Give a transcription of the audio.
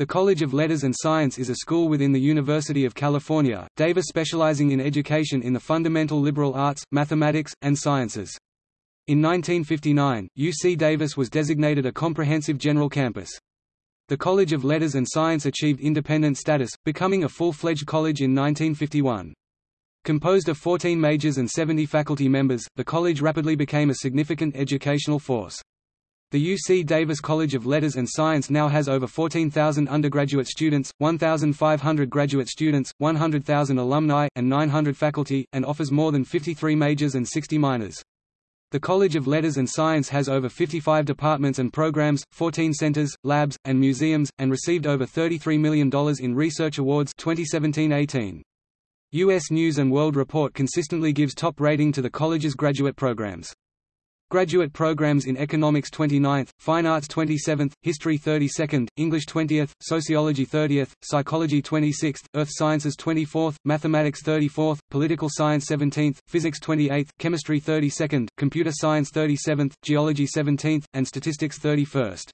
The College of Letters and Science is a school within the University of California, Davis specializing in education in the fundamental liberal arts, mathematics, and sciences. In 1959, UC Davis was designated a comprehensive general campus. The College of Letters and Science achieved independent status, becoming a full-fledged college in 1951. Composed of 14 majors and 70 faculty members, the college rapidly became a significant educational force. The UC Davis College of Letters and Science now has over 14,000 undergraduate students, 1,500 graduate students, 100,000 alumni, and 900 faculty, and offers more than 53 majors and 60 minors. The College of Letters and Science has over 55 departments and programs, 14 centers, labs, and museums, and received over $33 million in research awards 2017-18. U.S. News & World Report consistently gives top rating to the college's graduate programs. Graduate programs in Economics 29th, Fine Arts 27th, History 32nd, English 20th, Sociology 30th, Psychology 26th, Earth Sciences 24th, Mathematics 34th, Political Science 17th, Physics 28th, Chemistry 32nd, Computer Science 37th, Geology 17th, and Statistics 31st.